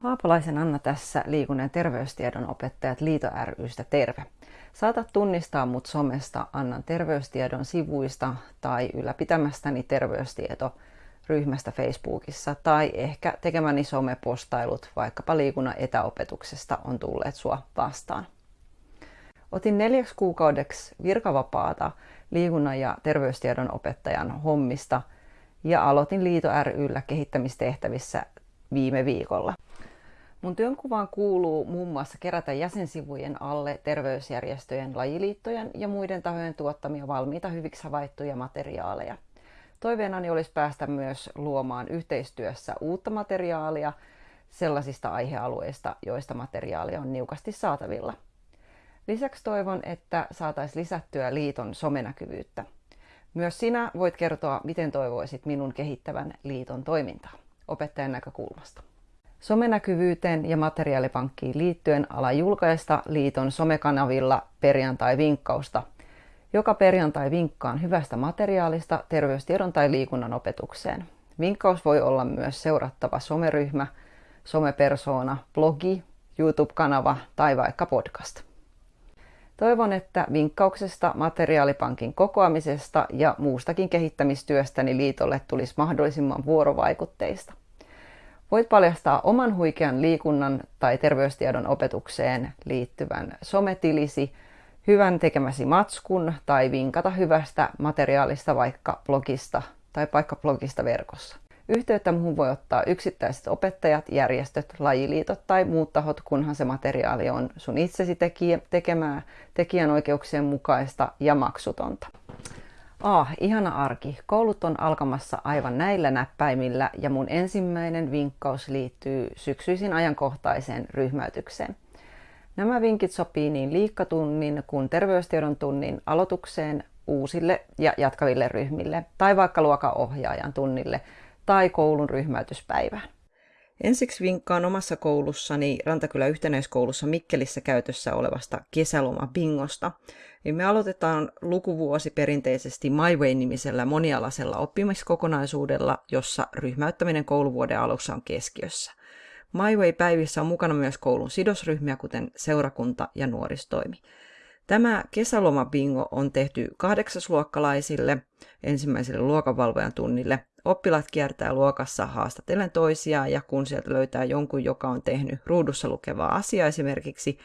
Haapalaisen Anna tässä liikunnan ja terveystiedon opettajat Liito rystä terve. Saatat tunnistaa mut somesta Annan terveystiedon sivuista tai ylläpitämästäni terveystieto ryhmästä Facebookissa tai ehkä tekemäni somepostailut vaikkapa liikunnan etäopetuksesta on tulleet sua vastaan. Otin neljäksi kuukaudeksi virkavapaata liikunnan ja terveystiedon opettajan hommista ja aloitin Liito ryllä kehittämistehtävissä viime viikolla. Mun työnkuvaan kuuluu muun muassa kerätä jäsensivujen alle terveysjärjestöjen, lajiliittojen ja muiden tahojen tuottamia valmiita hyviksi havaittuja materiaaleja. Toiveenani olisi päästä myös luomaan yhteistyössä uutta materiaalia sellaisista aihealueista, joista materiaalia on niukasti saatavilla. Lisäksi toivon, että saataisiin lisättyä liiton somenäkyvyyttä. Myös sinä voit kertoa, miten toivoisit minun kehittävän liiton toimintaa opettajan näkökulmasta. Somenäkyvyyteen ja materiaalipankkiin liittyen ala julkaista liiton somekanavilla perjantai-vinkkausta. Joka perjantai vinkkaan hyvästä materiaalista terveystiedon tai liikunnan opetukseen. Vinkkaus voi olla myös seurattava someryhmä, somepersoona, blogi, YouTube-kanava tai vaikka podcast. Toivon, että vinkkauksesta, materiaalipankin kokoamisesta ja muustakin kehittämistyöstäni liitolle tulisi mahdollisimman vuorovaikutteista. Voit paljastaa oman huikean liikunnan tai terveystiedon opetukseen liittyvän sometilisi, hyvän tekemäsi matskun tai vinkata hyvästä materiaalista vaikka blogista tai vaikka blogista verkossa. Yhteyttä muuhun voi ottaa yksittäiset opettajat, järjestöt, lajiliitot tai muut tahot, kunhan se materiaali on sun itsesi tekemää, tekijänoikeuksien mukaista ja maksutonta. Ah, ihana arki. Koulut on alkamassa aivan näillä näppäimillä ja mun ensimmäinen vinkkaus liittyy syksyisin ajankohtaiseen ryhmäytykseen. Nämä vinkit sopii niin liikkatunnin kuin terveystiedon tunnin aloitukseen uusille ja jatkaville ryhmille tai vaikka luokaohjaajan tunnille tai koulun ryhmäytyspäivään. Ensiksi vinkkaan omassa koulussani Rantakylä yhtenäiskoulussa Mikkelissä käytössä olevasta kesäloma-bingosta. Me aloitetaan lukuvuosi perinteisesti MyWay-nimisellä monialaisella oppimiskokonaisuudella, jossa ryhmäyttäminen kouluvuoden alussa on keskiössä. MyWay-päivissä on mukana myös koulun sidosryhmiä, kuten seurakunta ja nuoristoimi. Tämä kesäloma-bingo on tehty kahdeksasluokkalaisille ensimmäiselle luokanvalvojan tunnille Oppilaat kiertää luokassa haastatellen toisiaan ja kun sieltä löytää jonkun, joka on tehnyt ruudussa lukevaa asiaa, esimerkiksi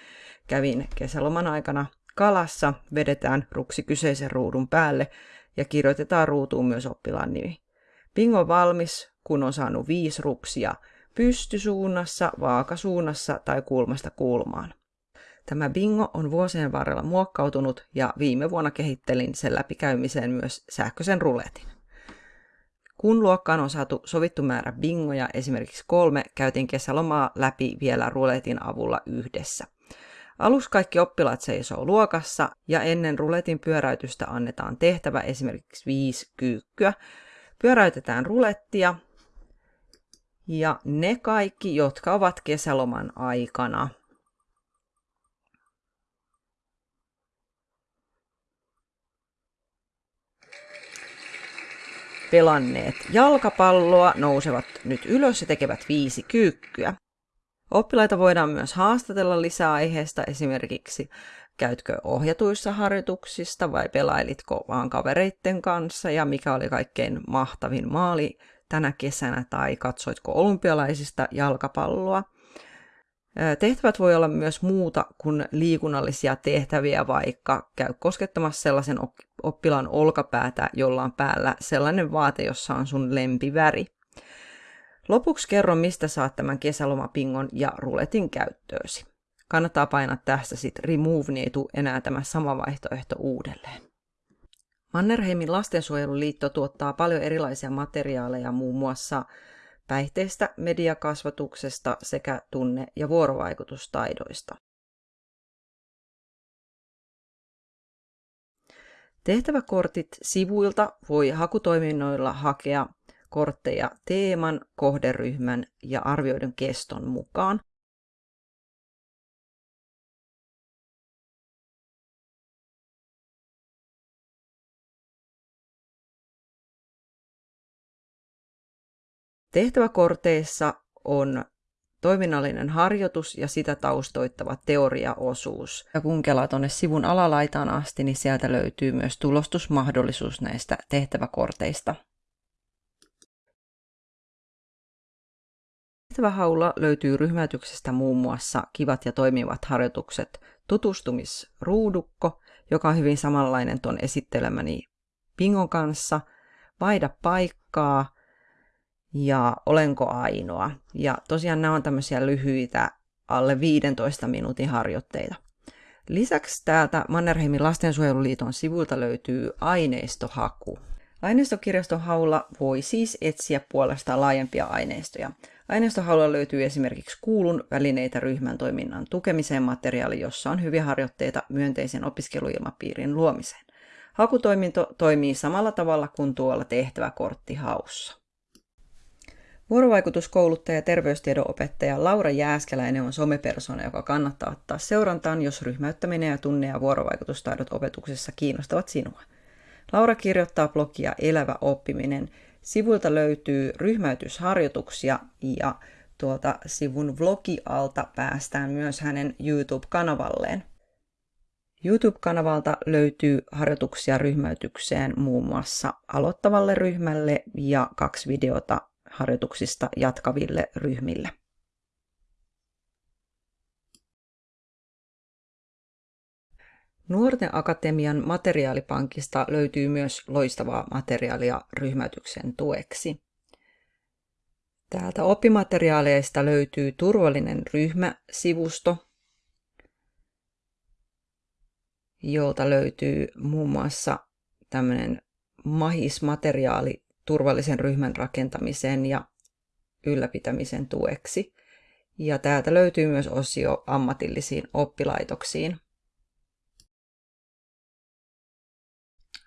kävin kesäloman aikana kalassa, vedetään ruksi kyseisen ruudun päälle ja kirjoitetaan ruutuun myös oppilaan nimi. Bingo on valmis, kun on saanut viisi ruksia pystysuunnassa, vaakasuunnassa tai kulmasta kulmaan. Tämä bingo on vuosien varrella muokkautunut ja viime vuonna kehittelin sen läpikäymiseen myös sähköisen ruletin. Kun luokkaan on saatu sovittu määrä bingoja, esimerkiksi kolme, käytiin kesälomaa läpi vielä ruletin avulla yhdessä. Alus kaikki oppilaat seisoo luokassa ja ennen ruletin pyöräytystä annetaan tehtävä esimerkiksi viisi kyykkyä. Pyöräytetään rulettia ja ne kaikki, jotka ovat kesäloman aikana pelanneet jalkapalloa nousevat nyt ylös ja tekevät viisi kyykkyä. Oppilaita voidaan myös haastatella lisää aiheesta, esimerkiksi käytkö ohjatuissa harjoituksista vai pelailitko vaan kavereitten kanssa ja mikä oli kaikkein mahtavin maali tänä kesänä tai katsoitko olympialaisista jalkapalloa. Tehtävät voi olla myös muuta kuin liikunnallisia tehtäviä, vaikka käy koskettamassa sellaisen oppilaan olkapäätä, jolla on päällä sellainen vaate, jossa on sun lempiväri. Lopuksi kerron, mistä saat tämän kesälomapingon ja ruletin käyttöösi. Kannattaa painaa tästä sitten remove, niin ei tule enää tämä sama vaihtoehto uudelleen. Mannerheimin lastensuojeluliitto tuottaa paljon erilaisia materiaaleja muun muassa päihteistä, mediakasvatuksesta sekä tunne- ja vuorovaikutustaidoista. Tehtäväkortit sivuilta voi hakutoiminnoilla hakea kortteja teeman, kohderyhmän ja arvioidun keston mukaan. Tehtäväkorteissa on toiminnallinen harjoitus ja sitä taustoittava teoriaosuus. Ja kun kelaa tuonne sivun alalaitaan asti, niin sieltä löytyy myös tulostusmahdollisuus näistä tehtäväkorteista. Tehtävähaulla löytyy ryhmäytyksestä muun muassa kivat ja toimivat harjoitukset tutustumisruudukko, joka on hyvin samanlainen tuon esittelemäni Pingon kanssa, vaihda paikkaa ja olenko ainoa. Ja tosiaan nämä on tämmöisiä lyhyitä alle 15 minuutin harjoitteita. Lisäksi täältä Mannerheimin lastensuojeluliiton sivuilta löytyy aineistohaku. Aineistokirjaston haulla voi siis etsiä puolestaan laajempia aineistoja. Aineistohaulla löytyy esimerkiksi kuulun välineitä ryhmän toiminnan tukemiseen materiaali, jossa on hyviä harjoitteita myönteisen opiskeluilmapiirin luomiseen. Hakutoiminto toimii samalla tavalla kuin tuolla tehtäväkorttihaussa. Vuorovaikutuskouluttaja ja terveystiedon opettaja Laura Jääskeläinen on somepersona, joka kannattaa ottaa seurantaan, jos ryhmäyttäminen ja tunne- ja vuorovaikutustaidot opetuksessa kiinnostavat sinua. Laura kirjoittaa blogia Elävä oppiminen. Sivuilta löytyy ryhmäytysharjoituksia ja tuolta sivun vlogialta päästään myös hänen YouTube-kanavalleen. YouTube-kanavalta löytyy harjoituksia ryhmäytykseen muun muassa aloittavalle ryhmälle ja kaksi videota harjoituksista jatkaville ryhmille. Nuorten Akatemian materiaalipankista löytyy myös loistavaa materiaalia ryhmätyksen tueksi. Täältä oppimateriaaleista löytyy turvallinen ryhmäsivusto, jolta löytyy muun muassa tämmöinen mahismateriaali turvallisen ryhmän rakentamisen ja ylläpitämisen tueksi. Ja täältä löytyy myös osio ammatillisiin oppilaitoksiin.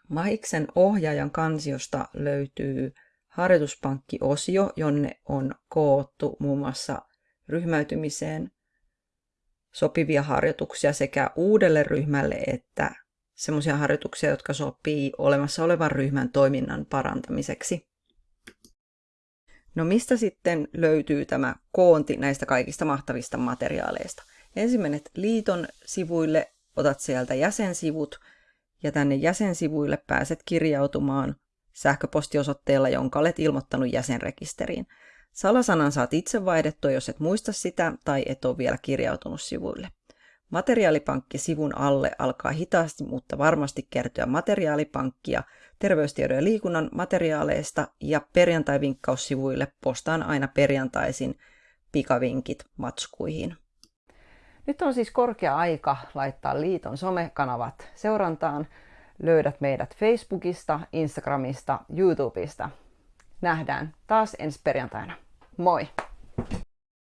Mahiksen ohjaajan kansiosta löytyy harjoituspankki-osio, jonne on koottu muun muassa ryhmäytymiseen sopivia harjoituksia sekä uudelle ryhmälle että semmoisia harjoituksia, jotka sopii olemassa olevan ryhmän toiminnan parantamiseksi. No mistä sitten löytyy tämä koonti näistä kaikista mahtavista materiaaleista? Ensin menet liiton sivuille, otat sieltä jäsensivut ja tänne jäsensivuille pääset kirjautumaan sähköpostiosoitteella, jonka olet ilmoittanut jäsenrekisteriin. Salasanan saat itse vaihdettua, jos et muista sitä tai et ole vielä kirjautunut sivuille. Materiaalipankki sivun alle alkaa hitaasti, mutta varmasti kertyä materiaalipankkia terveystiedon ja liikunnan materiaaleista ja perjantai-vinkkaussivuille postaan aina perjantaisin pikavinkit matskuihin. Nyt on siis korkea aika laittaa liiton somekanavat seurantaan. Löydät meidät Facebookista, Instagramista, YouTubesta. Nähdään taas ensi perjantaina. Moi!